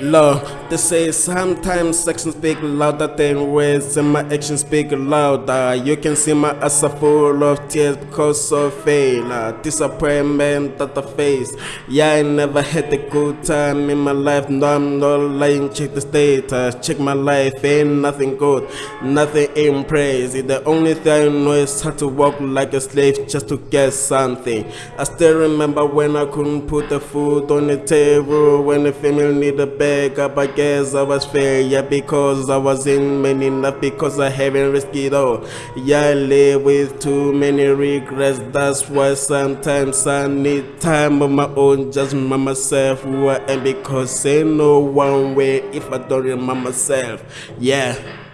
Love they say sometimes actions speak louder than words, and my actions speak louder. You can see my eyes are full of tears because of failure, disappointment that I face. Yeah, I never had a good time in my life. No, I'm not lying. Check the status, check my life, ain't nothing good, nothing in praise. The only thing I know is how to walk like a slave just to get something. I still remember when I couldn't put the food on the table, when the family needed bag I guess I was fair, yeah, because I was in many, not because I haven't risked it all. Yeah, I live with too many regrets, that's why sometimes I need time of my own, just remember myself who I am, because ain't no one way if I don't remember myself, yeah.